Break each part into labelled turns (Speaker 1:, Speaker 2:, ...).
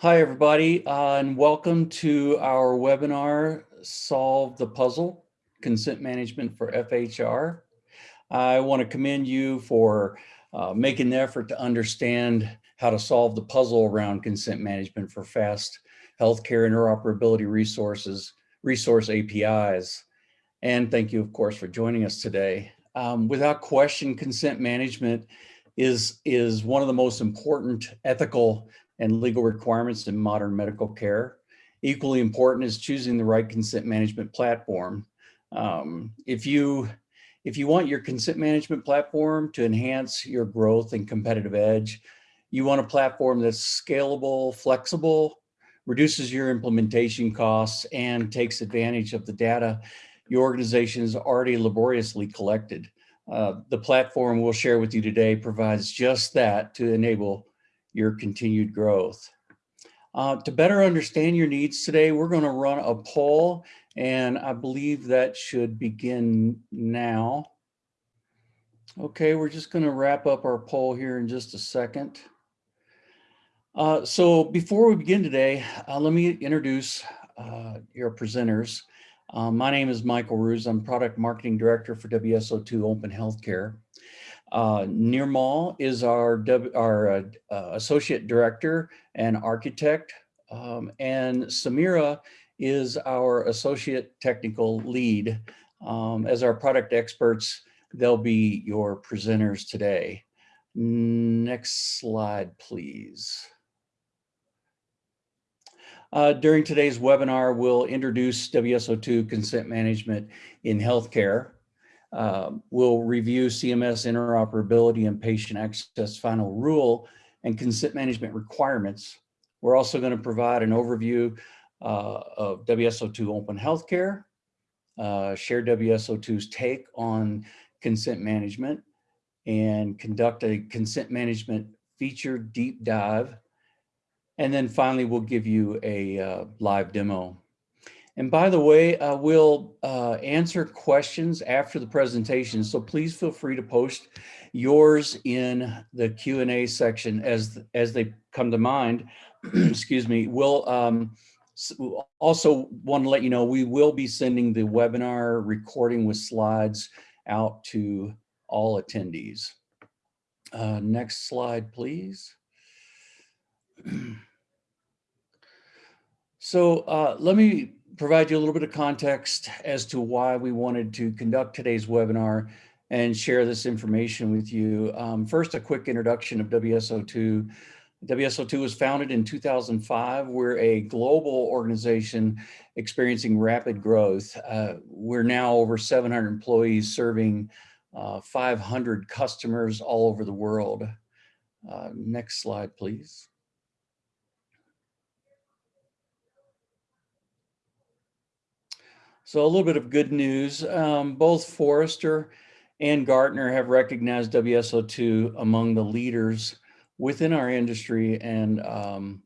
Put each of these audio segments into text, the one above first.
Speaker 1: Hi, everybody, uh, and welcome to our webinar, Solve the Puzzle, Consent Management for FHIR. I want to commend you for uh, making the effort to understand how to solve the puzzle around consent management for fast healthcare interoperability resources, resource APIs. And thank you, of course, for joining us today. Um, without question, consent management is, is one of the most important ethical and legal requirements in modern medical care. Equally important is choosing the right consent management platform. Um, if you if you want your consent management platform to enhance your growth and competitive edge, you want a platform that's scalable, flexible, reduces your implementation costs, and takes advantage of the data your organization has already laboriously collected. Uh, the platform we'll share with you today provides just that to enable your continued growth. Uh, to better understand your needs today, we're going to run a poll and I believe that should begin now. Okay, we're just going to wrap up our poll here in just a second. Uh, so before we begin today, uh, let me introduce uh, your presenters. Uh, my name is Michael Ruse. I'm Product Marketing Director for WSO2 Open Healthcare. Uh, Nirmal is our, our uh, uh, Associate Director and Architect, um, and Samira is our Associate Technical Lead. Um, as our product experts, they'll be your presenters today. Next slide, please. Uh, during today's webinar, we'll introduce WSO2 consent management in healthcare. Uh, we'll review CMS interoperability and patient access final rule and consent management requirements. We're also going to provide an overview uh, of WSO2 Open Healthcare, uh, share WSO2's take on consent management, and conduct a consent management feature deep dive. And then finally, we'll give you a uh, live demo. And by the way, uh, we'll uh, answer questions after the presentation, so please feel free to post yours in the Q&A section as, as they come to mind. Excuse me. We'll um, also want to let you know we will be sending the webinar recording with slides out to all attendees. Uh, next slide, please. so uh, let me provide you a little bit of context as to why we wanted to conduct today's webinar and share this information with you. Um, first, a quick introduction of WSO2. WSO2 was founded in 2005. We're a global organization experiencing rapid growth. Uh, we're now over 700 employees serving uh, 500 customers all over the world. Uh, next slide, please. So a little bit of good news. Um, both Forrester and Gartner have recognized WSO2 among the leaders within our industry. And um,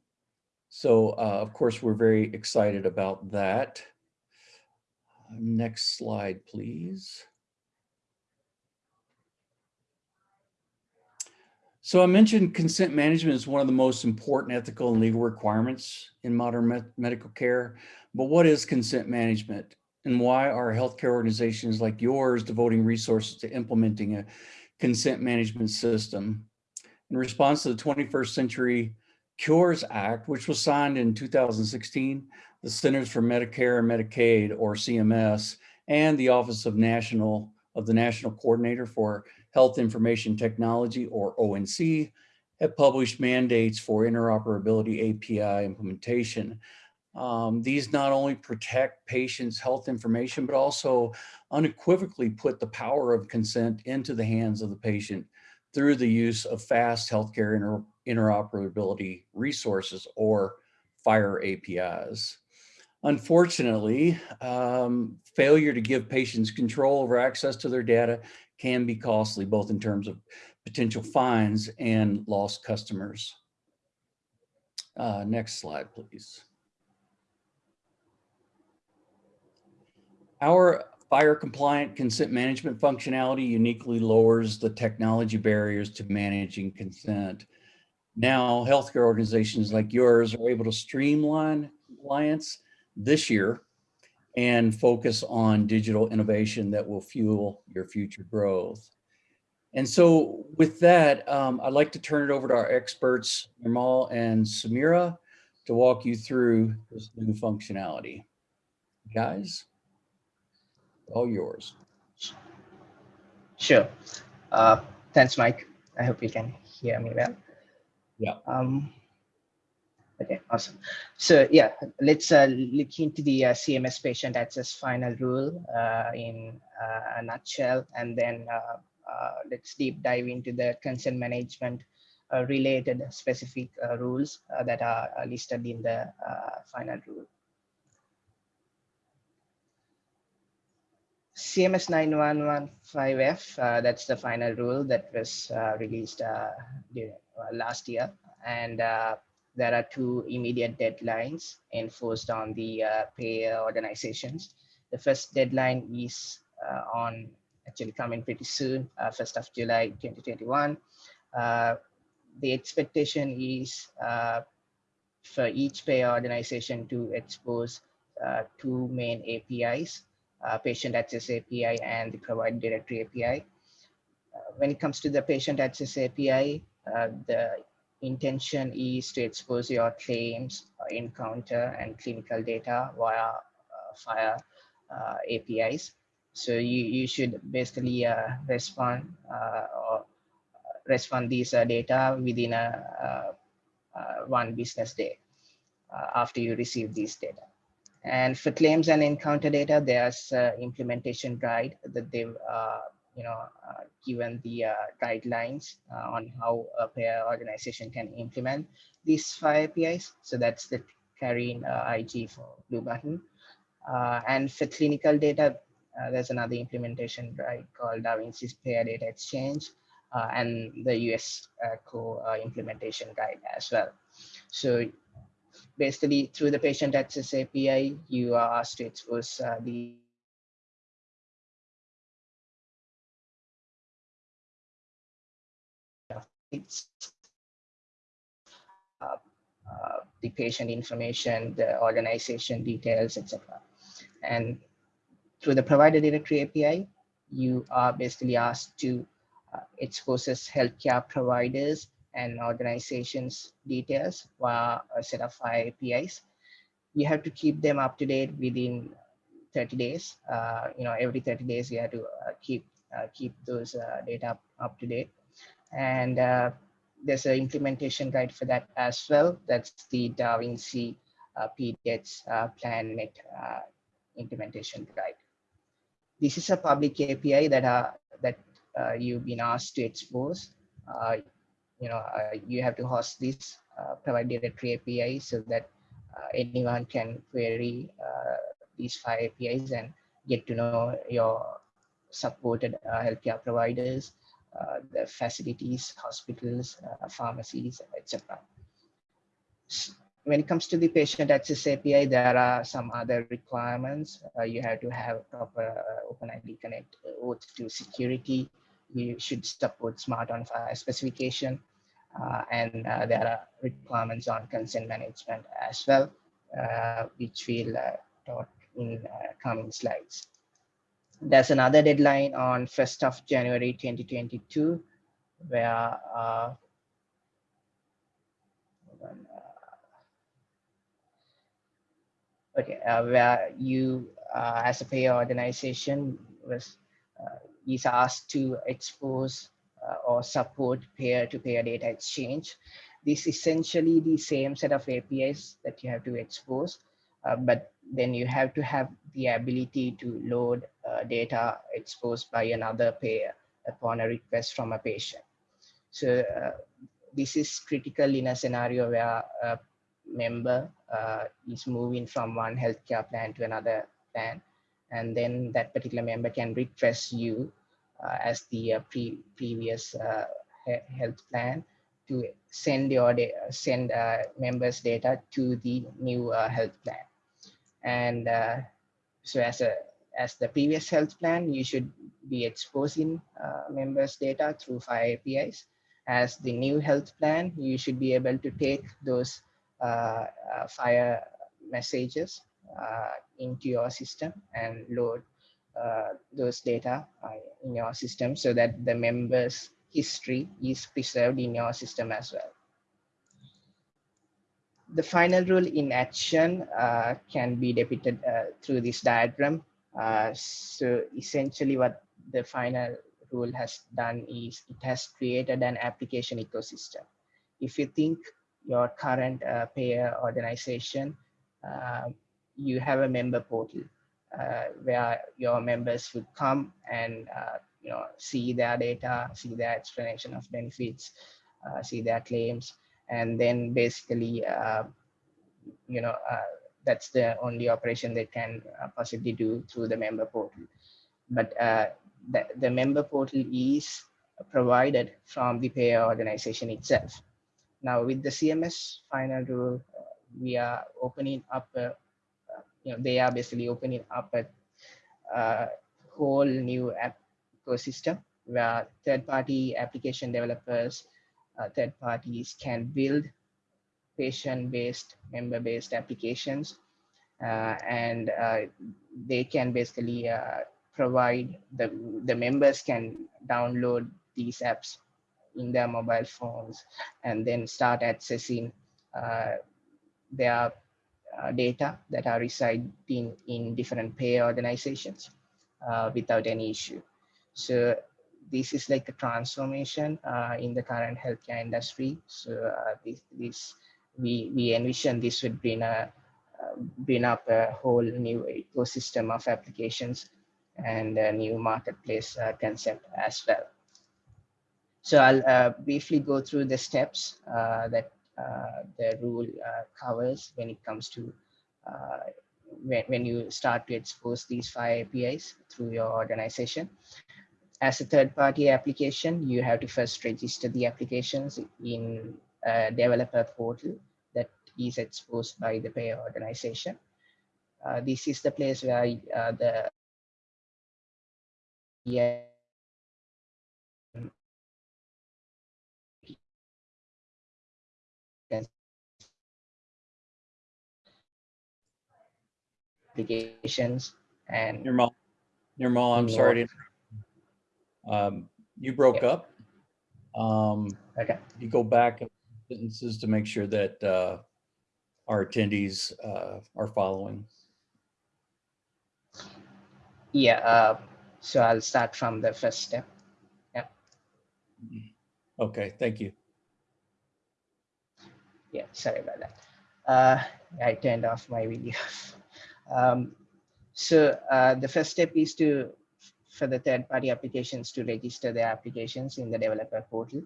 Speaker 1: so, uh, of course, we're very excited about that. Next slide, please. So I mentioned consent management is one of the most important ethical and legal requirements in modern me medical care. But what is consent management? And why are healthcare organizations like yours devoting resources to implementing a consent management system. In response to the 21st Century Cures Act, which was signed in 2016, the Centers for Medicare and Medicaid, or CMS, and the Office of National of the National Coordinator for Health Information Technology, or ONC, have published mandates for interoperability API implementation um, these not only protect patients' health information, but also unequivocally put the power of consent into the hands of the patient through the use of fast healthcare inter interoperability resources or FHIR APIs. Unfortunately, um, failure to give patients control over access to their data can be costly, both in terms of potential fines and lost customers. Uh, next slide, please. Our FHIR compliant consent management functionality uniquely lowers the technology barriers to managing consent. Now, healthcare organizations like yours are able to streamline compliance this year and focus on digital innovation that will fuel your future growth. And so with that, um, I'd like to turn it over to our experts, Nirmal and Samira, to walk you through this new functionality. Guys, all yours.
Speaker 2: Sure. Uh, thanks, Mike. I hope you can hear me well.
Speaker 1: Yeah.
Speaker 2: Um, okay, awesome. So yeah, let's uh, look into the uh, CMS patient access final rule uh, in uh, a nutshell, and then uh, uh, let's deep dive into the consent management related specific rules that are listed in the final rule. CMS 9115F, uh, that's the final rule that was uh, released uh, last year. And there are two immediate deadlines enforced on the payer organizations. The first deadline is on actually coming pretty soon, uh, 1st of July 2021. Uh, the expectation is uh, for each payer organization to expose uh, two main APIs, uh, patient access API and the provider directory API. Uh, when it comes to the patient access API, the intention is to expose your claims, encounter, and clinical data via FHIR APIs. So you, you should basically uh, respond uh, or respond these uh, data within a one business day after you receive these data. And for claims and encounter data, there's uh, implementation guide that they've uh, you know uh, given the guidelines on how a payer organization can implement these FHIR APIs. So that's the CARIN IG for Blue Button. and for clinical data, uh, there's another implementation right called DaVinci Payer Data Exchange uh, and the US uh, Core implementation guide as well. So basically through the patient access API, you are asked to expose the uh, uh, the patient information, the organization details, etc. And through the provider directory API, you are basically asked to uh, expose healthcare providers and organizations details via a set of APIs. You have to keep them up to date within 30 days. Uh, you know, every 30 days you have to uh, keep uh, keep those uh, data up, up, to date. And uh, there's an implementation guide for that as well. That's the DaVinci uh, PDex PlanNet implementation guide this is a public API that are that uh, you've been asked to expose. You know, uh, you have to host this uh, provide directory API so that uh, anyone can query uh, these FHIR APIs and get to know your supported uh, healthcare providers, uh, the facilities, hospitals, pharmacies, etc when it comes to the patient access API, there are some other requirements. You have to have proper OpenID Connect OAuth2 security. You should support SMART on FHIR specification. Uh, and uh, there are requirements on consent management as well, uh, which we'll uh, talk in coming slides. There's another deadline on 1st of January 2022, where okay, uh, where you uh, as a payer organization was uh, is asked to expose uh, or support peer-to-peer -peer data exchange. This is essentially the same set of APIs that you have to expose, uh, but then you have to have the ability to load uh, data exposed by another payer upon a request from a patient. So this is critical in a scenario where a member uh, is moving from one healthcare plan to another plan. And then that particular member can request you uh, as the uh, pre previous uh, health plan to send your send uh, members data to the new uh, health plan. And so as a as the previous health plan, you should be exposing members data through FHIR APIs. as the new health plan, you should be able to take those uh, uh, FHIR messages uh, into your system and load uh, those data uh, in your system so that the members history is preserved in your system as well. The final rule in action uh, can be depicted through this diagram. so essentially what the final rule has done is it has created an application ecosystem. If you think your current uh, payer organization, uh, you have a member portal uh, where your members would come and uh, you know see their data, see their explanation of benefits, uh, see their claims, and then basically uh, you know that's the only operation they can possibly do through the member portal. But the, the member portal is provided from the payer organization itself. Now with the CMS final rule, uh, we are opening up, a, uh, you know, they are basically opening up a, a whole new app ecosystem where third-party application developers, uh, third parties can build patient-based, member-based applications, uh, and uh, they can basically uh, provide the, the members can download these apps in their mobile phones and then start accessing uh, their uh, data that are residing in different payer organizations uh, without any issue. So this is like a transformation uh, in the current healthcare industry. So uh, this, this we, we envision this would bring a uh, bring up a whole new ecosystem of applications and a new marketplace uh, concept as well. So I'll briefly go through the steps that the rule covers when it comes to when, when you start to expose these FHIR APIs through your organization. As a third-party application, you have to first register the applications in a developer portal that is exposed by the payer organization. Uh, this is the place where uh, the yeah
Speaker 1: Nirmal. I'm sorry to, um, you broke up. Um,
Speaker 2: okay
Speaker 1: you go back sentences to make sure that, uh, our attendees, uh, are following.
Speaker 2: yeah uh, so i'll start from the first step yeah
Speaker 1: Okay, thank you.
Speaker 2: yeah sorry about that uh, i turned off my video um, so uh, the first step is to for the third-party applications to register their applications in the developer portal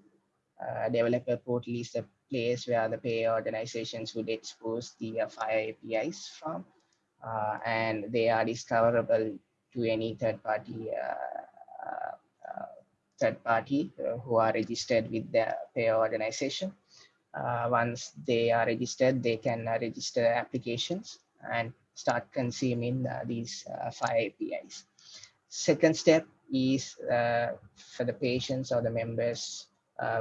Speaker 2: uh, developer portal is the place where the payer organizations would expose the uh, FHIR apis from uh, and they are discoverable to any third party uh, uh, third party uh, who are registered with the payer organization. once they are registered, they can register applications and start consuming these FHIR APIs. Second step is for the patients or the members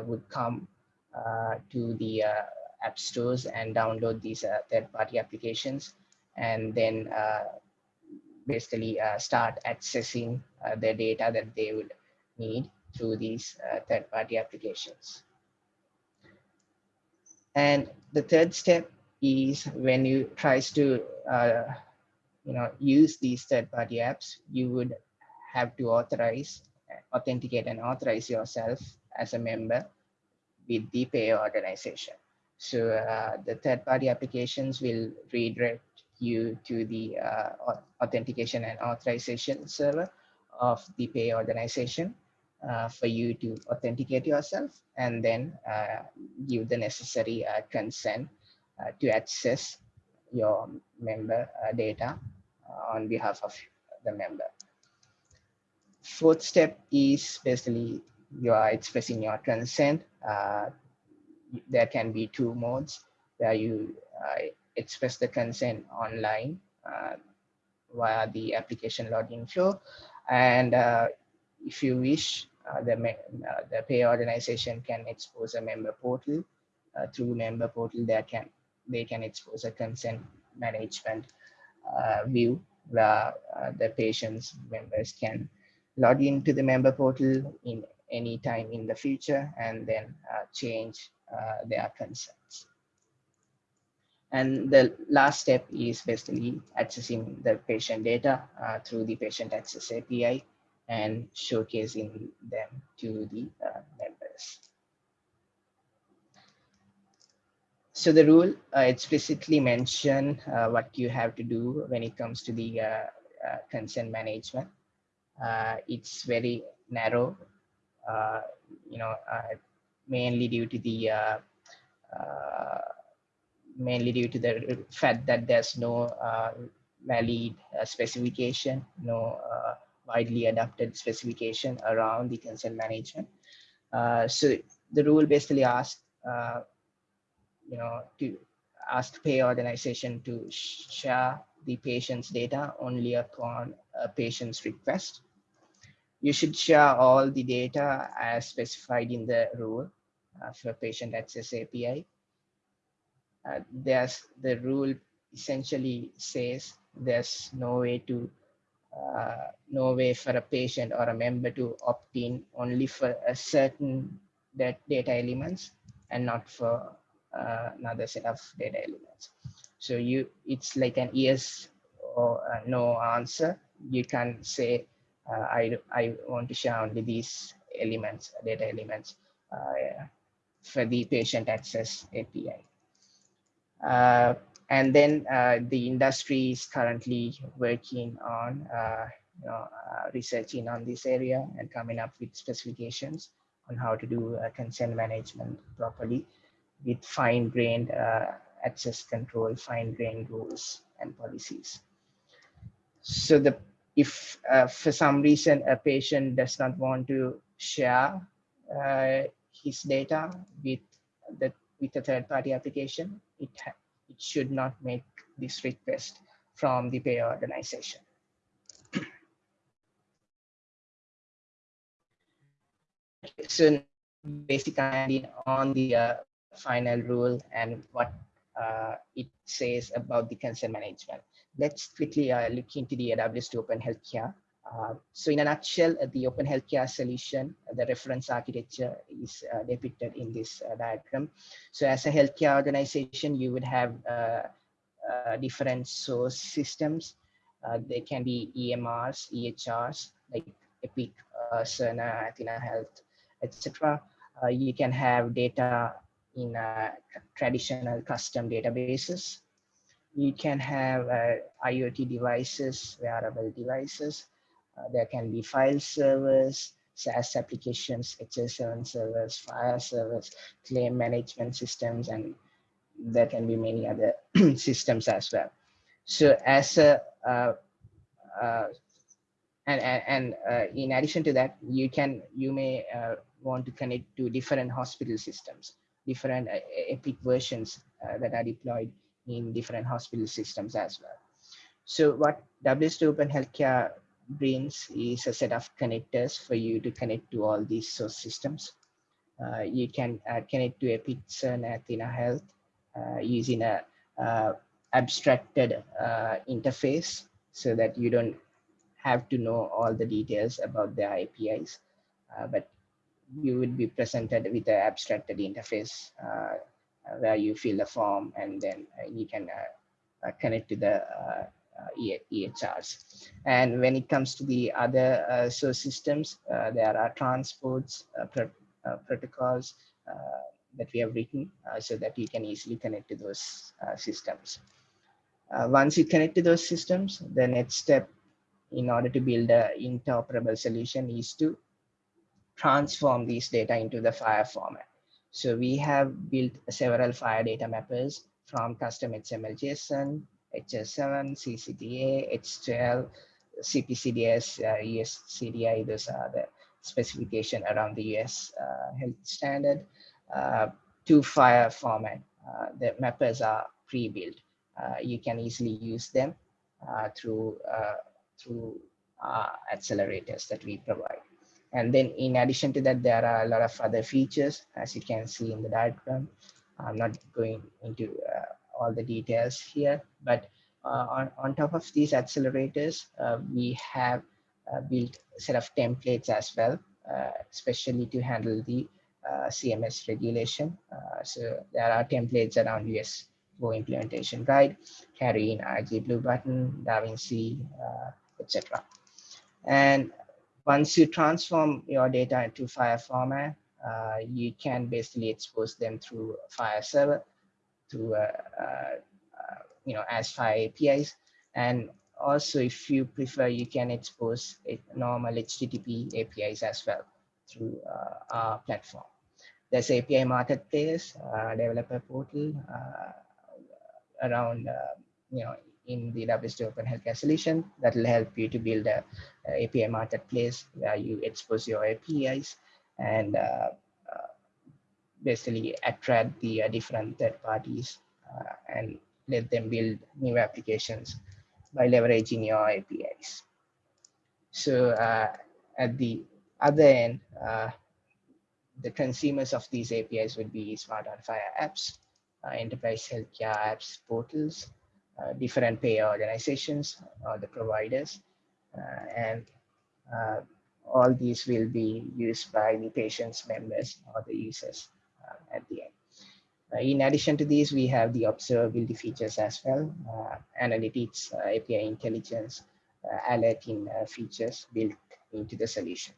Speaker 2: would come to the app stores and download these uh, third-party applications and then uh, basically uh, start accessing uh, the data that they would need through these uh, third-party applications. And the third step is when you tries to uh, you know use these third-party apps, you would have to authorize, authenticate and authorize yourself as a member with the payer organization. So uh, the third-party applications will redirect you to the uh, authentication and authorization server of the pay organization uh, for you to authenticate yourself and then uh, give the necessary uh, consent uh, to access your member uh, data on behalf of the member. Fourth step is basically you are expressing your consent. there can be two modes where you express the consent online uh, via the application login flow. And uh, if you wish, uh, the, uh, the pay organization can expose a member portal. Uh, through member portal, they can, they can expose a consent management view where the patient's members can log into the member portal in any time in the future and then change their consents. And the last step is basically accessing the patient data uh, through the patient access API and showcasing them to the uh, members. So the rule uh, explicitly mention uh, what you have to do when it comes to the uh, consent management. it's very narrow, you know, mainly due to the mainly due to the fact that there's no valid specification, no widely adopted specification around the consent management. Uh, so the rule basically asks, uh, you know, to ask pay organization to share the patient's data only upon a patient's request. You should share all the data as specified in the rule uh, for patient access API uh, there's the rule essentially says there's no way to uh, no way for a patient or a member to opt in only for a certain that data elements and not for another set of data elements. So you, it's like an yes or no answer. You can say, uh, I, I want to share only these elements, data elements uh, for the patient access API. Uh, and then uh, the industry is currently working on uh, you know, researching on this area and coming up with specifications on how to do consent management properly with fine-grained access control, fine-grained rules and policies. So the if uh, for some reason a patient does not want to share uh, his data with the with a third party application, it, it should not make this request from the payer organization. so basically on the uh, final rule and what uh, it says about the consent management. Let's quickly uh, look into the WSO2 Open Healthcare. Uh, so in a nutshell, uh, the open healthcare solution, uh, the reference architecture is uh, depicted in this uh, diagram. So as a healthcare organization, you would have different source systems. they can be EMRs, EHRs, like Epic, Cerner, Athena Health, etc. you can have data in traditional custom databases. You can have IoT devices, wearable devices, uh, there can be file servers, SaaS applications, HL7 servers, file servers, claim management systems, and there can be many other systems as well. So as a, uh, uh, and, and, and uh, in addition to that, you can, you may uh, want to connect to different hospital systems, different uh, Epic versions that are deployed in different hospital systems as well. So what WSO2 Open Healthcare brings is a set of connectors for you to connect to all these source systems. Uh, you can uh, connect to Epic Cerner Athena Health uh, using a uh, abstracted uh, interface so that you don't have to know all the details about their APIs, uh, but you would be presented with an abstracted interface uh, uh, where you fill the form and then uh, you can connect to the uh, EHRs. And when it comes to the other uh, source systems, uh, there are transports, pro protocols that we have written so that you can easily connect to those systems. once you connect to those systems, the next step in order to build an interoperable solution is to transform these data into the FHIR format. So we have built several FHIR data mappers from custom XML JSON, HL7, CCDA, X12, CPCDS, uh, USCDI, those are the specification around the US uh, health standard. Uh, to FHIR format, uh, the mappers are pre-built. Uh, you can easily use them uh, through, through accelerators that we provide. And then in addition to that, there are a lot of other features, as you can see in the diagram. I'm not going into uh, all the details here, but uh, on, on top of these accelerators, uh, we have uh, built a set of templates as well, uh, especially to handle the uh, CMS regulation. so there are templates around US Core implementation guide, CARIN IG Blue button, DaVinci, etc. And once you transform your data into FHIR format, uh, you can basically expose them through FHIR server, through uh, uh, you know as FHIR APIs, and also if you prefer, you can expose normal HTTP APIs as well through uh, our platform. There's API marketplace, uh, developer portal around you know in the WSO Open Healthcare solution that will help you to build a, a, API marketplace where you expose your APIs and uh, uh, basically attract the uh, different third parties uh, and let them build new applications by leveraging your APIs. So uh, at the other end, uh, the consumers of these APIs would be SMART on FHIR apps, enterprise healthcare apps portals, uh, different payer organizations or the providers. Uh, and uh, all these will be used by the patient's members or the users at the end. Uh, in addition to these, we have the observability features as well, uh, analytics, uh, API intelligence, alerting features built into the solution.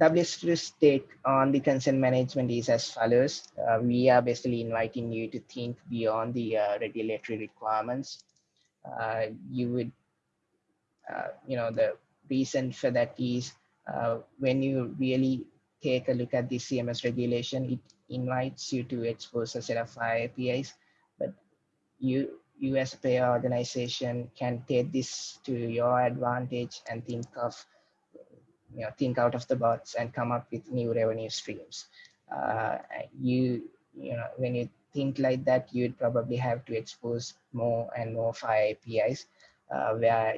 Speaker 2: WSO's take on the consent management is as follows. Uh, we are basically inviting you to think beyond the uh, regulatory requirements. Uh, you would, uh, you know, the reason for that is uh, when you really take a look at the CMS regulation, it invites you to expose a set of APIs, but you, you as a payer organization can take this to your advantage and think of you know think out of the box and come up with new revenue streams. Uh, you you know when you think like that you'd probably have to expose more and more FHIR apis uh, where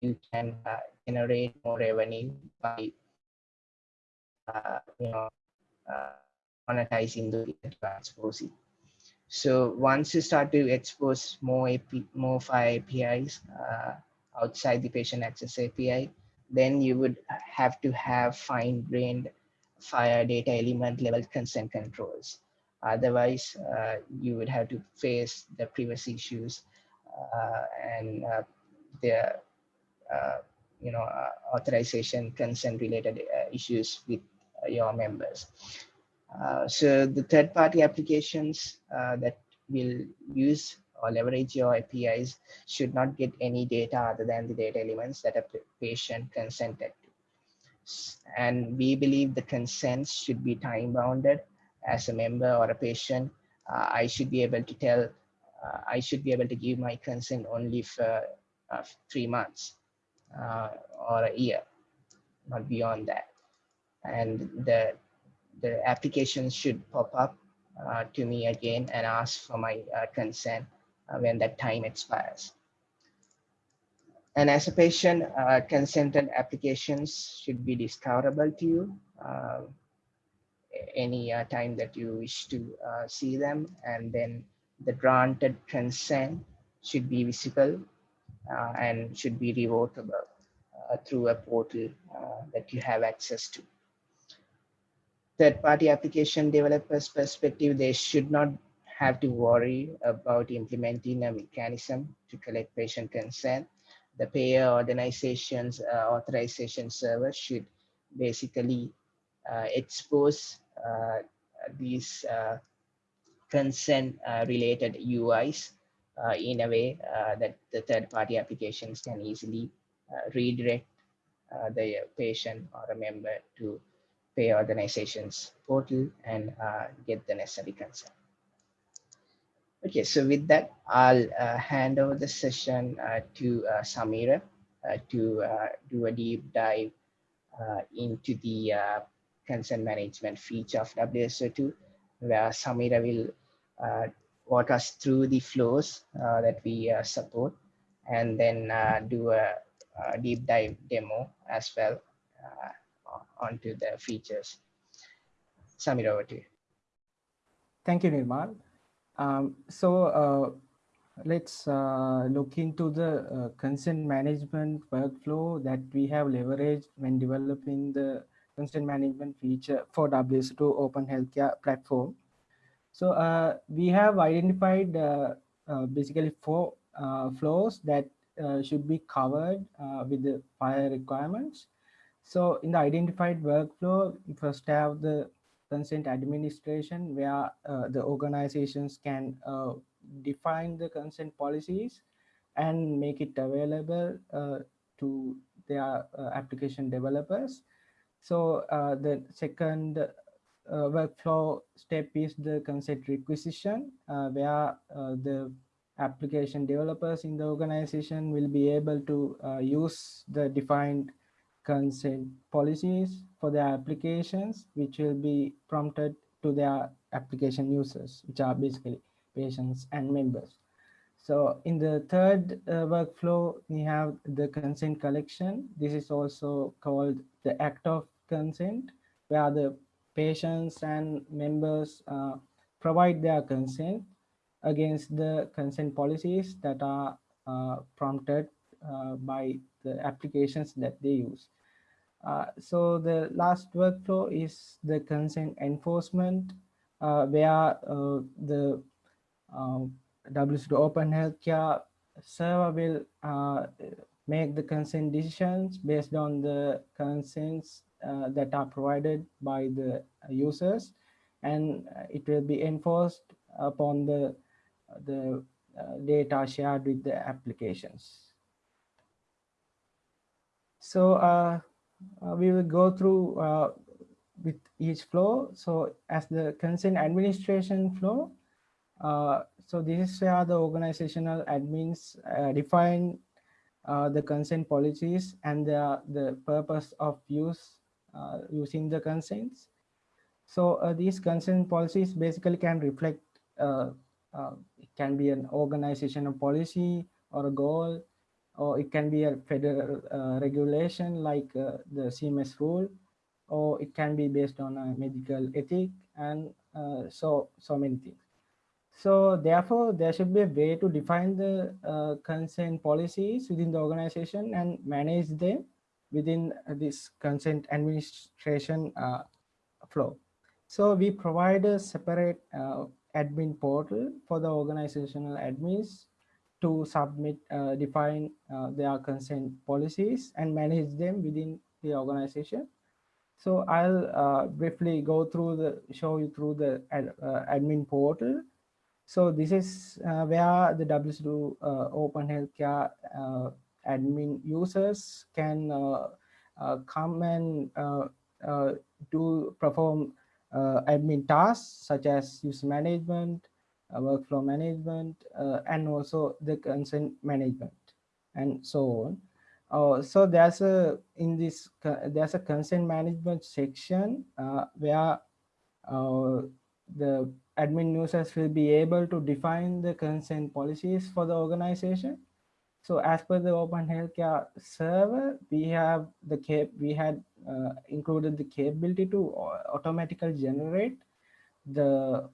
Speaker 2: you can uh, generate more revenue by uh, you know uh, monetizing the exposing so once you start to expose more AP, more FHIR apis uh, outside the patient access api then you would have to have fine-grained FHIR data element level consent controls. Otherwise, uh, you would have to face the privacy issues uh, and uh, the uh, you know uh, authorization consent related uh, issues with your members. so the third-party applications that will use or leverage your APIs should not get any data other than the data elements that a patient consented to. And we believe the consents should be time bounded as a member or a patient. Uh, I should be able to tell, uh, I should be able to give my consent only for uh, three months uh, or a year, not beyond that. And the, the application should pop up uh, to me again and ask for my uh, consent when that time expires. And as a patient, uh, consented applications should be discoverable to you uh, any uh, time that you wish to uh, see them. And then the granted consent should be visible uh, and should be revocable through a portal that you have access to. Third-party application developers perspective, they should not have to worry about implementing a mechanism to collect patient consent. The payer organization's uh, authorization server should basically uh, expose uh, these uh, consent uh, related UIs uh, in a way that the third party applications can easily redirect the patient or a member to payer organizations portal and get the necessary consent. Okay, so with that, I'll uh, hand over the session uh, to uh, Samira uh, to uh, do a deep dive uh, into the consent management feature of WSO2, where Samira will walk us through the flows that we support and then do a uh, deep dive demo as well onto the features. Samira, over to you.
Speaker 3: Thank you, Nirmal. Um, so uh, let's uh, look into the uh, consent management workflow that we have leveraged when developing the consent management feature for WSO2 Open Healthcare platform. So uh, we have identified uh, uh, basically four flows that should be covered with the FHIR requirements. So in the identified workflow, first have the consent administration where the organizations can define the consent policies and make it available uh, to their uh, application developers. So uh, the second uh, workflow step is the consent requisition, uh, where uh, the application developers in the organization will be able to use the defined consent policies for their applications, which will be prompted to their application users, which are basically patients and members. So in the third uh, workflow, we have the consent collection. This is also called the act of consent, where the patients and members uh, provide their consent against the consent policies that are uh, prompted uh, by the applications that they use. Uh, so the last workflow is the consent enforcement, uh, where the um, WSO2 Open Healthcare server will uh, make the consent decisions based on the consents uh, that are provided by the users. And it will be enforced upon the the uh, data shared with the applications. So uh, we will go through uh, with each flow so as the consent administration flow uh, so this is where the organizational admins uh, define uh, the consent policies and the, the purpose of use uh, using the consents. So these consent policies basically can reflect, it can be an organizational policy or a goal, or it can be a federal regulation like the CMS rule, or it can be based on a medical ethic and so, so many things. So therefore, there should be a way to define the uh, consent policies within the organization and manage them within this consent administration uh, flow. So we provide a separate uh, admin portal for the organizational admins to submit, uh, define uh, their consent policies and manage them within the organization. So I'll uh, briefly go through the, show you through the ad, admin portal so this is uh, where the WSO2 uh, Open Healthcare uh, admin users can uh, uh, come and uh, do perform admin tasks such as user management, Uh, workflow management, uh, and also the consent management and so on. Uh, so there's a in this there's a consent management section where the admin users will be able to define the consent policies for the organization. So as per the Open Healthcare server, we have the cap we had uh, included the capability to automatically generate the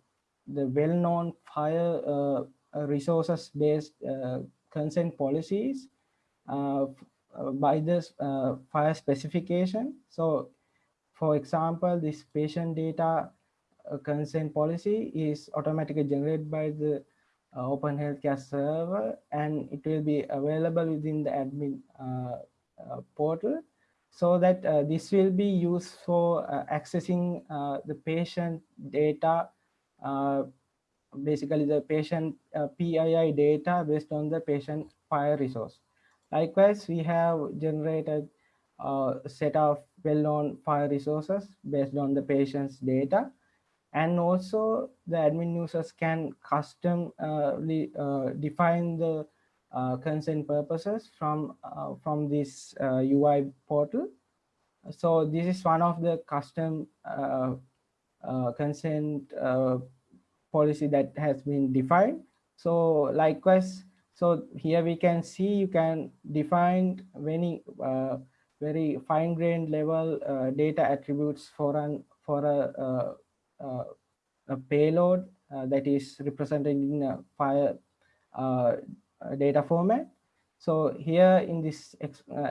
Speaker 3: the well-known FHIR uh, uh resources based uh, consent policies by this FHIR specification. So for example, this patient data consent policy is automatically generated by the open healthcare server and it will be available within the admin uh, portal so that uh, this will be used for uh, accessing the patient data basically the patient PII data based on the patient FHIR resource likewise we have generated a set of well-known FHIR resources based on the patient's data and also the admin users can custom uh, uh, define the uh, consent purposes from uh, from this UI uh, portal. So this is one of the custom uh, consent policy that has been defined. So likewise, So here we can see you can define many uh, very fine grained level uh, data attributes for an for a, uh, uh, a payload uh, that is represented in a file uh, data format. So here in this,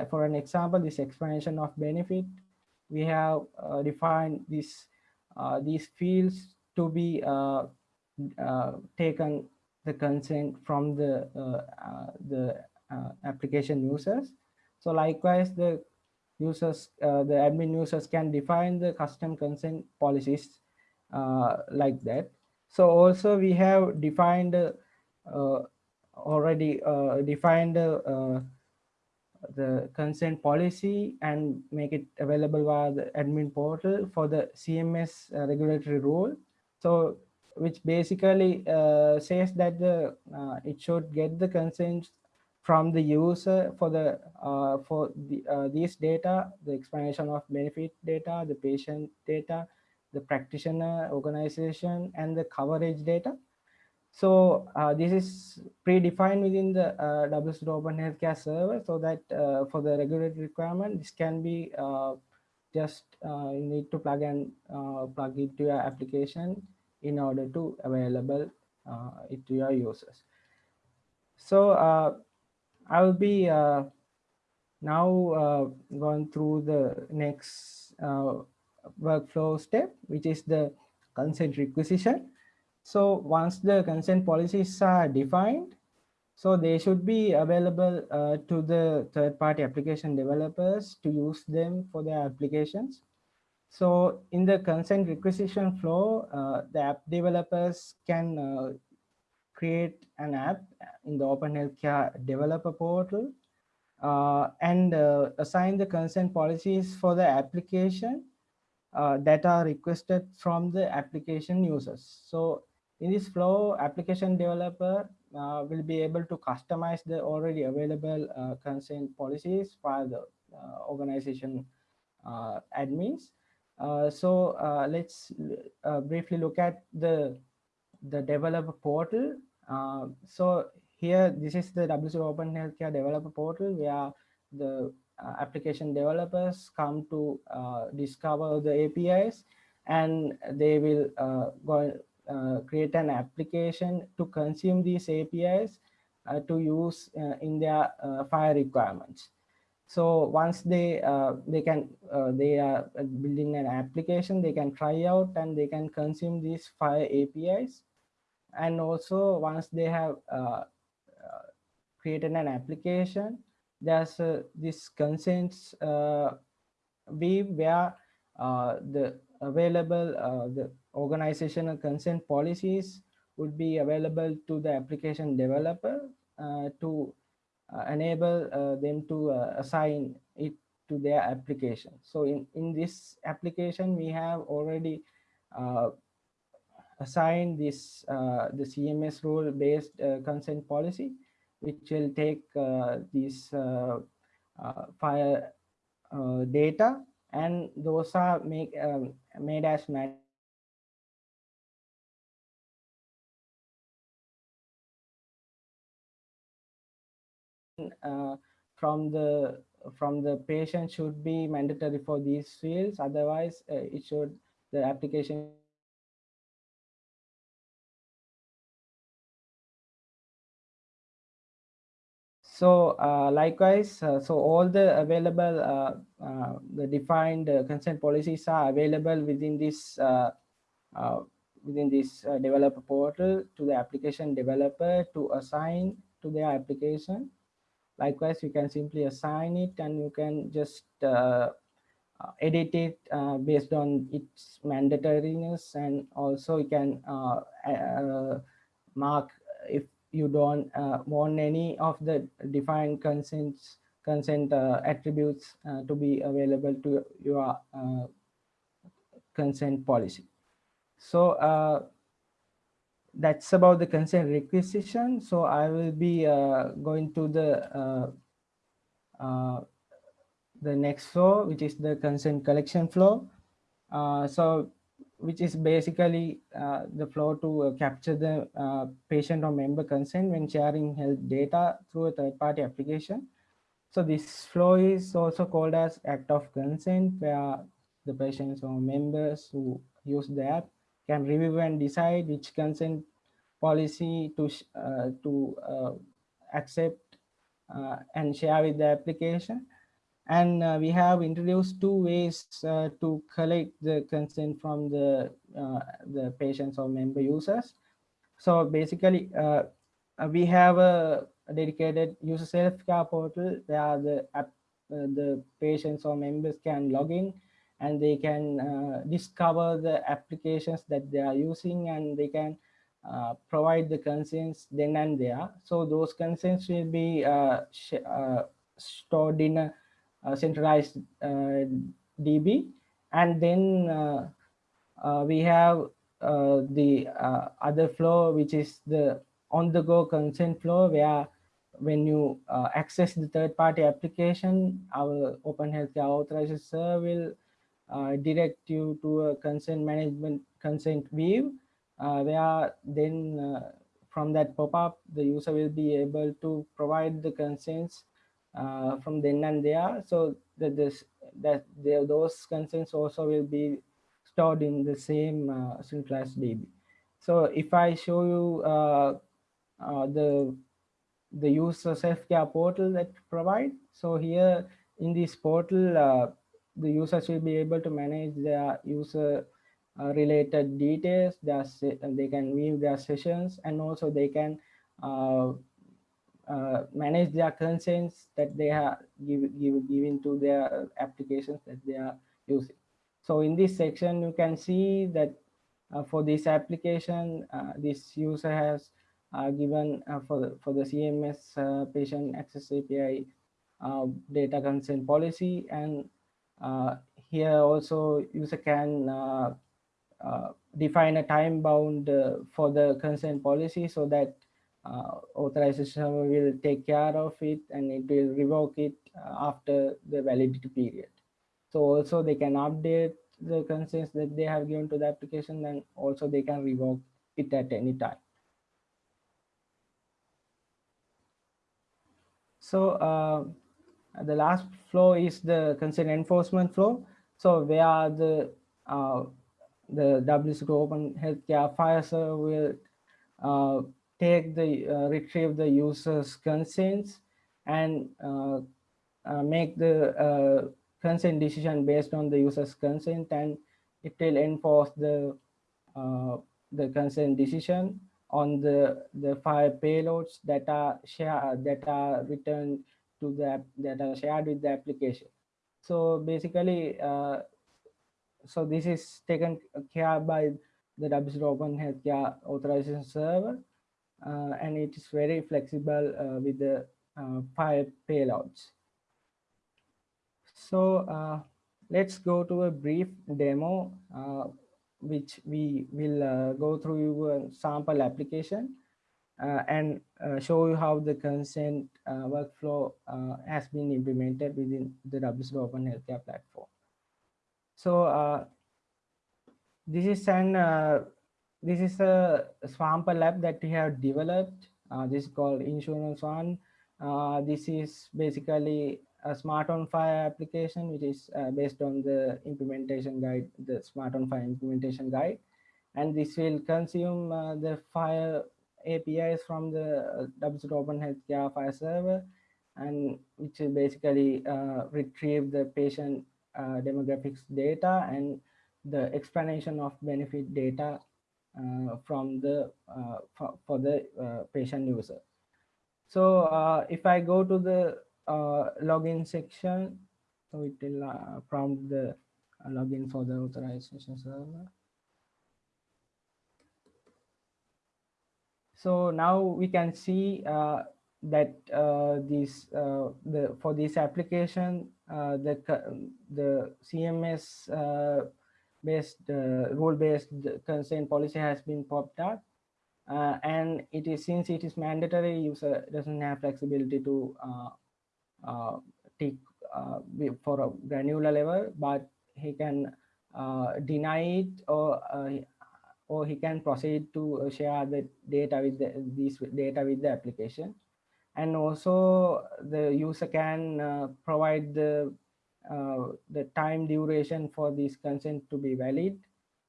Speaker 3: for an example, this explanation of benefit, we have defined this these fields to be uh, taken the consent from the the application users. So likewise, the users, the admin users can define the custom consent policies like that. So also we have defined uh, already uh, defined uh, the consent policy and make it available via the admin portal for the CMS uh, regulatory rule. So which basically uh, says that the uh, it should get the consent from the user for the uh, for the these data, the explanation of benefit data, the patient data, the practitioner organization, and the coverage data. So uh, this is predefined within the uh, WSO2 Open Healthcare server so that uh, for the regulatory requirement, this can be uh, just uh, you need to plug and uh, plug into your application in order to available it to your users. So uh, I will be uh, now going through the next workflow step, which is the consent requisition. So once the consent policies are defined, so they should be available uh, to the third-party application developers to use them for their applications. So in the consent requisition flow, uh, the app developers can uh, create an app in the Open Healthcare developer portal uh, and uh, assign the consent policies for the application uh, that are requested from the application users. So in this flow, application developer uh, will be able to customize the already available consent policies for the organization admins. Uh, so uh, let's briefly look at the the developer portal. so here, this is the WSO2 Open Healthcare Developer Portal where the application developers come to discover the APIs and they will go uh, create an application to consume these APIs uh, to use uh, in their uh, FHIR requirements. So once they uh, they can uh, they are building an application, they can try out and they can consume these FHIR APIs. And also once they have created an application, there's this consents weave where the available the organizational consent policies would be available to the application developer uh, to uh, enable uh, them to uh, assign it to their application. So in, in this application, we have already uh, assigned this uh, the CMS rule based consent policy, which will take this FHIR data and those are make um, made as uh, from the from the patient should be mandatory for these fields. Otherwise uh, it should the application so uh, likewise uh, so all the available uh, uh, the defined consent policies are available within this within this developer portal to the application developer to assign to their application Likewise, you can simply assign it and you can just uh, uh, edit it uh, based on its mandatoriness and also you can uh, uh mark if you don't want any of the defined consents consent attributes to be available to your consent policy. So that's about the consent requisition. So I will be uh, going to the uh, uh, the next flow, which is the consent collection flow. Uh, so which is basically uh, the flow to capture the patient or member consent when sharing health data through a third-party application. So this flow is also called as act of consent, where the patients or members who use the app can review and decide which consent policy to uh, to uh, accept uh, and share with the application. And uh, we have introduced two ways uh, to collect the consent from the the patients or member users. So basically we have a, dedicated user self-care portal where the app, the patients or members can log in and they can discover the applications that they are using and they can provide the consents then and there so those consents will be stored in a uh, centralized uh, DB. And then uh, we have the other flow, which is the on-the-go consent flow, where when you access the third-party application, our Open Healthcare Authorization Server will uh, direct you to a consent management consent view uh, where then uh, from that pop-up the user will be able to provide the consents uh, from then and there so that this that those consents also will be stored in the same uh, centralized DB. So if I show you uh, uh, the the user self-care portal that provide, so here in this portal, uh, the users will be able to manage their user uh, related details. Their, they can view their sessions and also they can uh, uh, manage their consents that they have give, give, given to their applications that they are using. So in this section, you can see that uh, for this application, uh, this user has uh, given uh, for, the, for the CMS uh, patient access API data consent policy. And here also user can define a time bound for the consent policy so that uh, authorization will take care of it and it will revoke it uh, after the validity period. So also they can update the consents that they have given to the application and also they can revoke it at any time. So uh, the last flow is the consent enforcement flow. So where the uh, the WSO2 Open Healthcare FHIR will uh, take the uh, retrieve the user's consents and uh, uh, make the consent decision based on the user's consent and it will enforce the the consent decision on the the FHIR payloads that are share that are returned to the that are shared with the application so basically uh, so this is taken care by the WSO2 Open Healthcare Authorization Server uh, and it is very flexible uh, with the uh, FHIR payloads. So let's go to a brief demo which we will go through a sample application uh, and uh, show you how the consent uh, workflow has been implemented within the WSO2 Open Healthcare platform. So this is an this is a Swamper lab that we have developed. Uh, this is called Insurance One. Uh, this is basically a SMART on FHIR application, which is uh, based on the implementation guide, the SMART on FHIR implementation guide. And this will consume uh, the FHIR APIs from the uh, WSO2 Open Healthcare FHIR server, and which basically uh, retrieve the patient demographics data and the explanation of benefit data uh, from the uh, for, for, the uh, patient user. So if I go to the login section, so it will prompt the login for the authorization server. So now we can see uh, that uh, this uh, the for this application the the CMS based rule based consent policy has been popped up. Uh, and it is since it is mandatory user doesn't have flexibility to uh, uh, take for a granular level but he can deny it or or he can proceed to share the data with the, these data with the application. And also the user can uh, provide the uh, the time duration for this consent to be valid.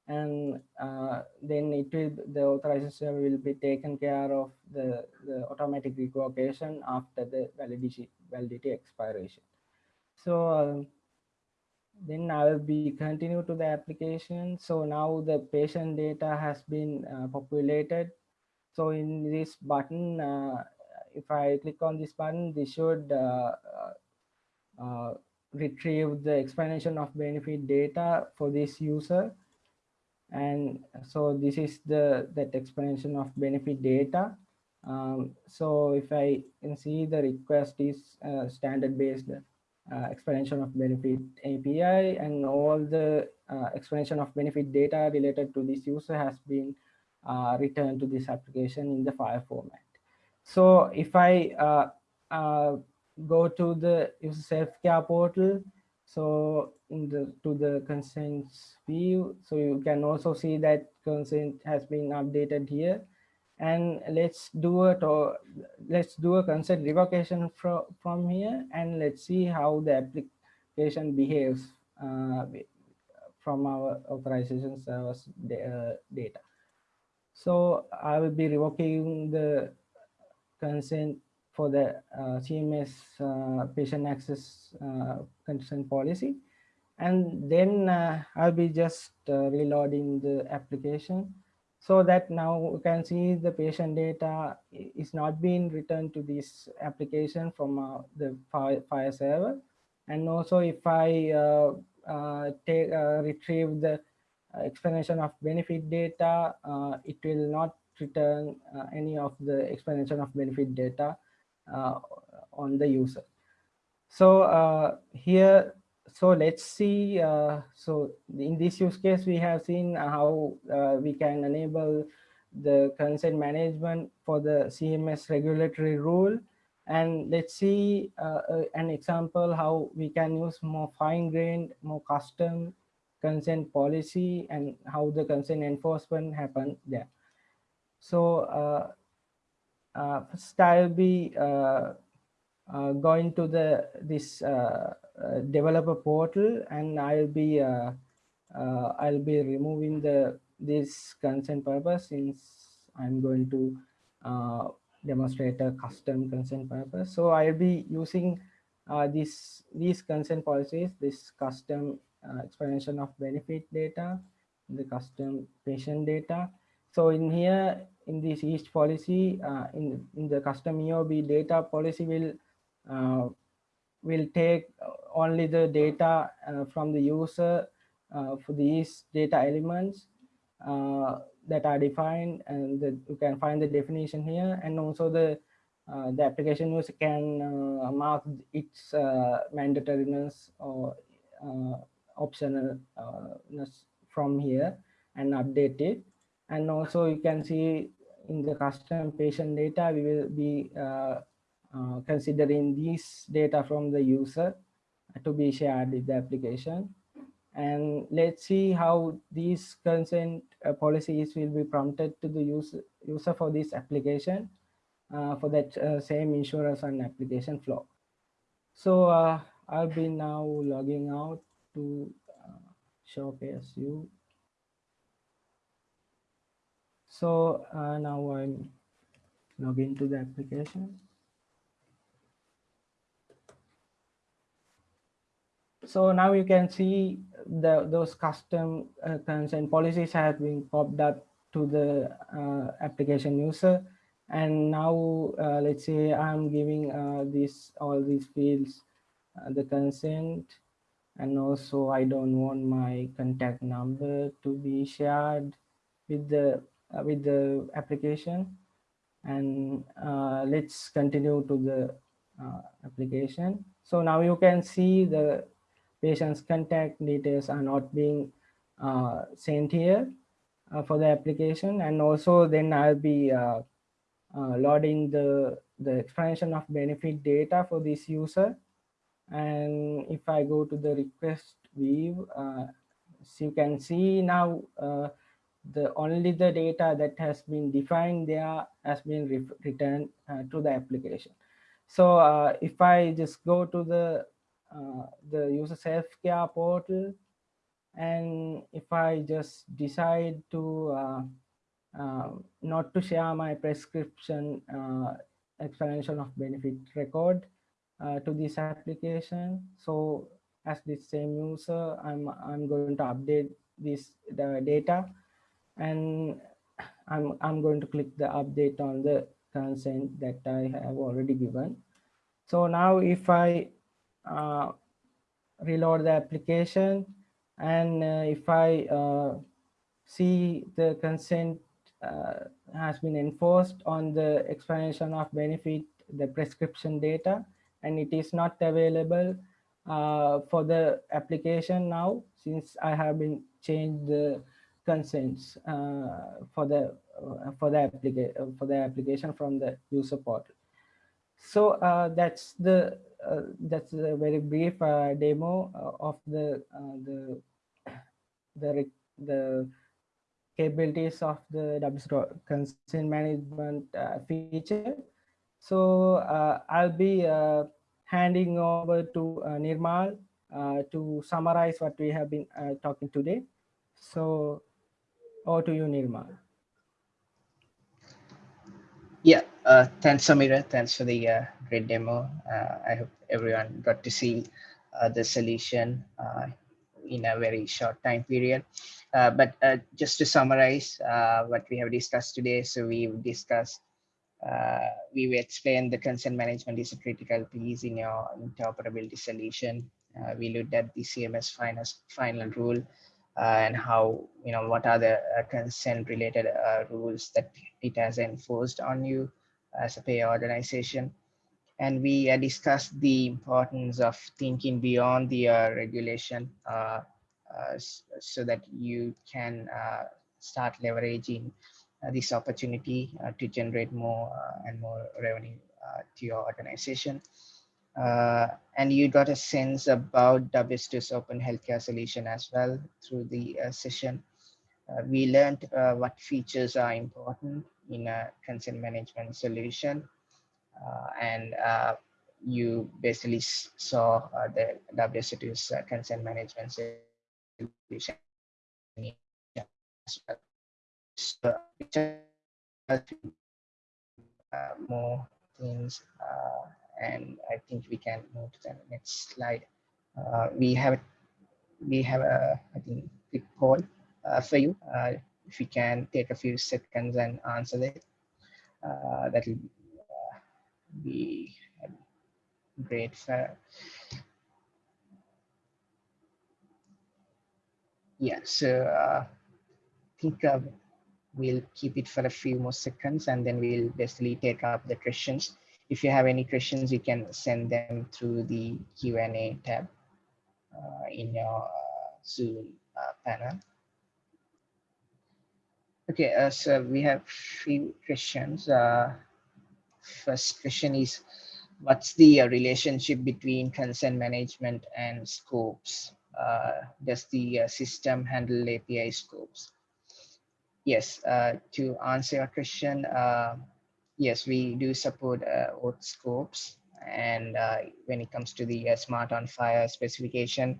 Speaker 3: And uh, then it will the authorization will be taken care of the, the automatic revocation after the validity validity expiration. So um, then I will be continue to the application. So now the patient data has been uh, populated. So in this button, uh, if I click on this button, this should uh, uh, retrieve the explanation of benefit data for this user. And so this is the that explanation of benefit data. Um, so if I can see the request is uh, standard based uh, explanation of benefit API and all the uh, explanation of benefit data related to this user has been uh, returned to this application in the file format. So if I uh, uh, go to the user self-care portal, so in the to the consents view, so you can also see that consent has been updated here and let's do a let's do a consent revocation from from here and let's see how the application behaves uh, from our authorization service uh, data. So i will be revoking the consent for the uh, cms uh, patient access uh, consent policy. And then uh, i'll be just reloading the application so that now we can see the patient data is not being returned to this application from uh, the FHIR server. And also if I uh, uh, take uh, retrieve the explanation of benefit data, uh, it will not return uh, any of the explanation of benefit data on the user. So here so let's see uh, so in this use case we have seen how uh, we can enable the consent management for the cms regulatory rule. And let's see uh, uh, an example how we can use more fine-grained more custom consent policy and how the consent enforcement happen there. So uh, uh, first i'll be going to the this uh, developer portal and I'll be uh, uh, I'll be removing the this consent purpose since I'm going to demonstrate a custom consent purpose. So I'll be using uh, this these consent policies, this custom uh, explanation of benefit data, the custom patient data. So in here, in this each policy, uh, in, in the custom EOB data policy will will take only the data uh, from the user uh, for these data elements uh, that are defined and the, you can find the definition here and also the uh, the application user can uh, mark its uh, mandatoriness or optionalness from here and update it. And also you can see in the custom patient data we will be considering this data from the user to be shared with the application. And let's see how these consent uh, policies will be prompted to the user, user for this application uh, for that uh, same insurance and application flow. So uh, I'll be now logging out to uh, showcase you. So uh, now I'm logging to the application. So now you can see the those custom uh, consent policies have been popped up to the uh, application user. And now uh, let's say I'm giving uh, this all these fields uh, the consent. And also I don't want my contact number to be shared with the uh, with the application. And let's continue to the application. So now you can see the patient's contact details are not being uh, sent here uh, for the application and also then I'll be uh, uh, loading the the explanation of benefit data for this user and if I go to the request view uh, as you can see now, uh, the only the data that has been defined there has been re returned to the application. So if I just go to the uh, the user self-care portal, and if I just decide to uh, uh, not to share my prescription explanation of benefit record to this application, so as the same user, I'm I'm going to update this the data, and I'm I'm going to click the update on the consent that I have already given. So now if I uh, reload the application and uh, if I uh, see the consent uh, has been enforced on the explanation of benefit, the prescription data, and it is not available for the application now since I have been changed the consents uh, for the uh, for the application for the application from the user portal. So uh, that's the that's a very brief uh, demo of the the the the capabilities of the WSO consent management feature. So I'll be handing over to uh, Nirmal uh, to summarize what we have been uh, talking today. So over to you, Nirmal.
Speaker 2: Yeah, uh, thanks, Samira. Thanks for the uh, great demo. Uh, I hope everyone got to see the solution in a very short time period. but just to summarize what we have discussed today, so we've discussed uh, we will explain the consent management is a critical piece in your interoperability solution. Uh, we looked at the CMS final, final rule uh, and how, you know, what are the uh, consent related uh, rules that it has enforced on you as a payer organization. And we uh, discussed the importance of thinking beyond the uh, regulation uh, uh, so that you can start leveraging uh, this opportunity uh, to generate more uh, and more revenue to your organization. and you got a sense about WSO2's open healthcare solution as well through the session. we learned what features are important in a consent management solution. And you basically saw uh, the WSO2's uh, consent management solution so, uh, more things uh, and I think we can move to the next slide. Uh, we have we have a I think quick poll uh, for you. Uh, if you can take a few seconds and answer it, uh, that will be great. For, yeah, so I think we'll keep it for a few more seconds and then we'll basically take up the questions. If you have any questions, you can send them through the Q&A tab uh, in your uh, Zoom uh, panel. Okay, uh, so we have few questions. Uh, first question is, what's the uh, relationship between consent management and scopes? does the system handle API scopes? yes, uh, to answer your question, uh, yes, we do support uh, auth scopes. And uh, when it comes to the uh, SMART on FHIR specification,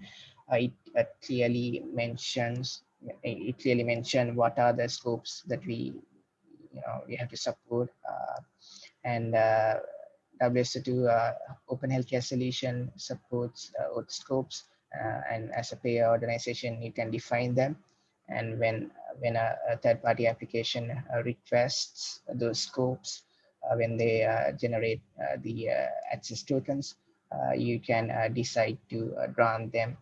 Speaker 2: uh, it uh, clearly mentions it clearly mentioned what are the scopes that we you know we have to support and uh, WSO2 uh, Open Healthcare Solution supports auth scopes uh, and as a payer organization you can define them. And when when a, a third-party application uh, requests those scopes uh, when they uh, generate the access tokens you can decide to grant them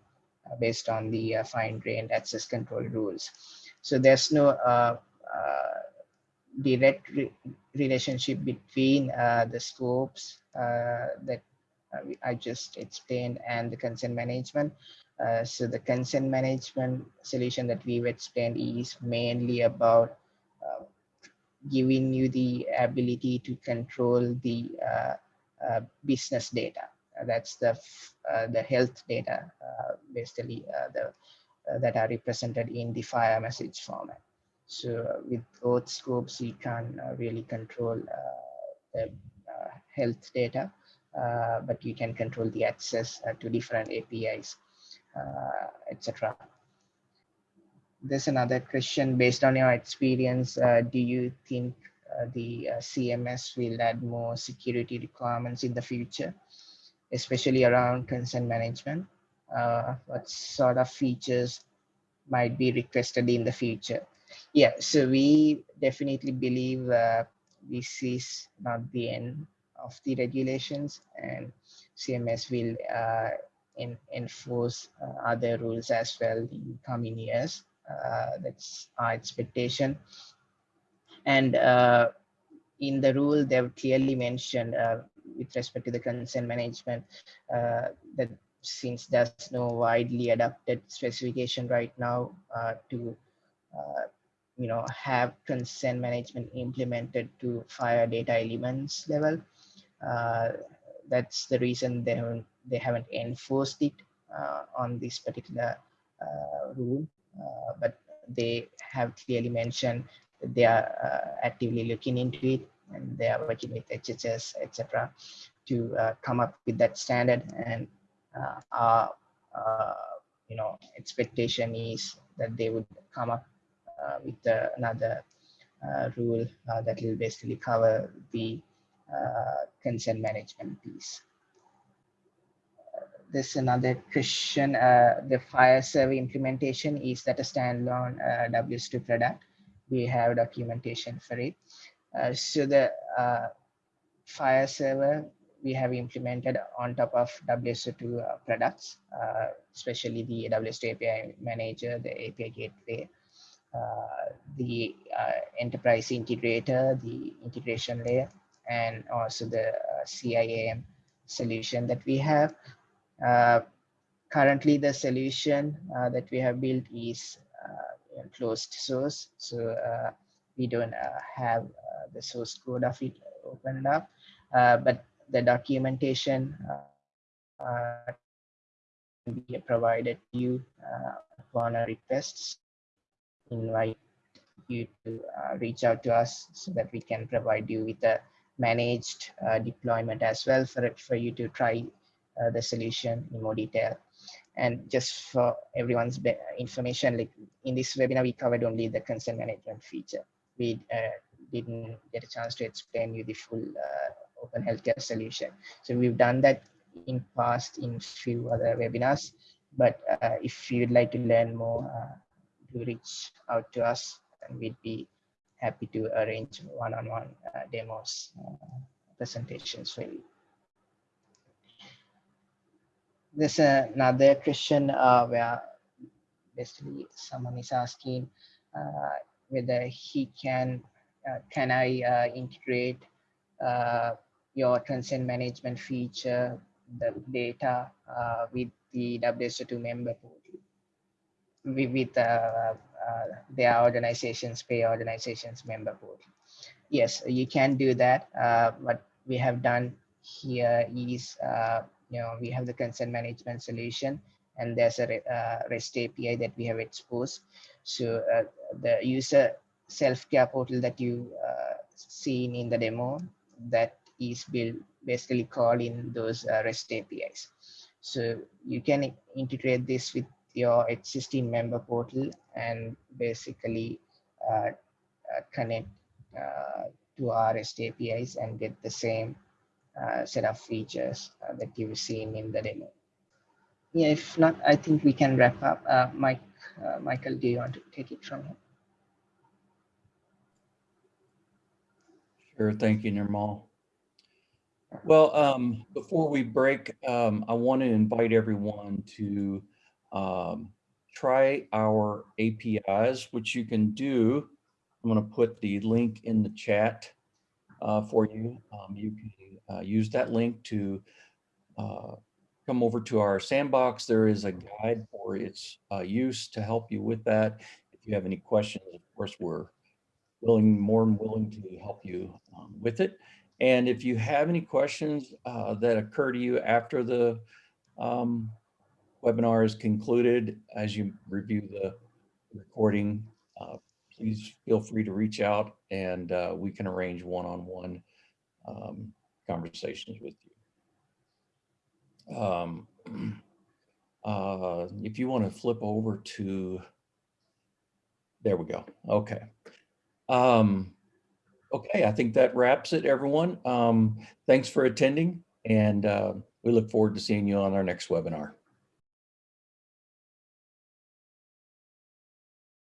Speaker 2: based on the fine-grained access control rules. So there's no direct re relationship between the scopes that I just explained and the consent management. Uh, so the consent management solution that we've explained is mainly about uh, giving you the ability to control the uh, uh business data. that's the uh, the health data, basically the uh, that are represented in the FHIR message format. So with both scopes, we can uh, really control the health data, but you can control the access to different APIs, etc there's another question based on your experience uh, do you think uh, the uh, cms will add more security requirements in the future especially around consent management? Uh, what sort of features might be requested in the future yeah so we definitely believe uh, this is not the end of the regulations and cms will uh, in, enforce other rules as well in coming years uh, that's our expectation. And uh, in the rule, they've clearly mentioned uh, with respect to the consent management that since there's no widely adopted specification right now to you know have consent management implemented to FHIR data elements level uh, that's the reason they haven't they haven't enforced it uh, on this particular uh, rule uh, but they have clearly mentioned that they are uh, actively looking into it and they are working with HHS, etc., to uh, come up with that standard. And our, you know, expectation is that they would come up with another rule that will basically cover the consent management piece there's another question. Uh, the FHIR server implementation is that a standalone uh, WSO2 product. We have documentation for it. Uh, so the uh, FHIR server we have implemented on top of WSO2 uh, products, uh, especially the WSO2 API manager, the API gateway, the enterprise integrator, the integration layer, and also the CIAM solution that we have. Uh, currently, the solution uh, that we have built is uh, closed source. So we don't have the source code of it opened up, but the documentation be provided to you uh, upon a request invite you to uh, reach out to us so that we can provide you with a managed uh, deployment as well for for you to try uh, the solution in more detail. And just for everyone's information, like in this webinar, we covered only the consent management feature. We uh, didn't get a chance to explain you the full uh, open healthcare solution. So we've done that in past in few other webinars. But uh, if you'd like to learn more, do reach out to us and we'd be happy to arrange one-on-one -on -one, uh, demos, presentations for you. There's another question uh, where basically someone is asking uh, whether he can uh, can I uh, integrate uh, your consent management feature the data uh, with the WSO2 member portal with, with their organizations pay organizations member portal yes you can do that what we have done here is you know, we have the consent management solution and there's a uh, REST API that we have exposed. So uh, the user self-care portal that you uh, seen in the demo, that is built basically called in those uh, REST APIs. So you can integrate this with your existing member portal and basically uh, uh, connect to our REST APIs and get the same uh, set of features uh, that you've seen in the demo. Yeah, if not, I think we can wrap up. Uh, Mike, uh, Michael, do you want to take it from here?
Speaker 1: Sure, thank you, Nirmal. Well, um, before we break, um, I want to invite everyone to um, try our APIs, which you can do. I'm going to put the link in the chat uh, for you. Um, you can uh, use that link to uh, come over to our sandbox. There is a guide for its uh, use to help you with that. If you have any questions, of course, we're willing, more than willing to help you um, with it. And if you have any questions uh, that occur to you after the um, webinar is concluded, as you review the recording, uh, please feel free to reach out and uh, we can arrange one-on-one um, conversations with you. Um, uh, If you want to flip over to, there we go. Okay. Um, Okay, I think that wraps it, everyone. Um, Thanks for attending and uh, we look forward to seeing you on our next webinar.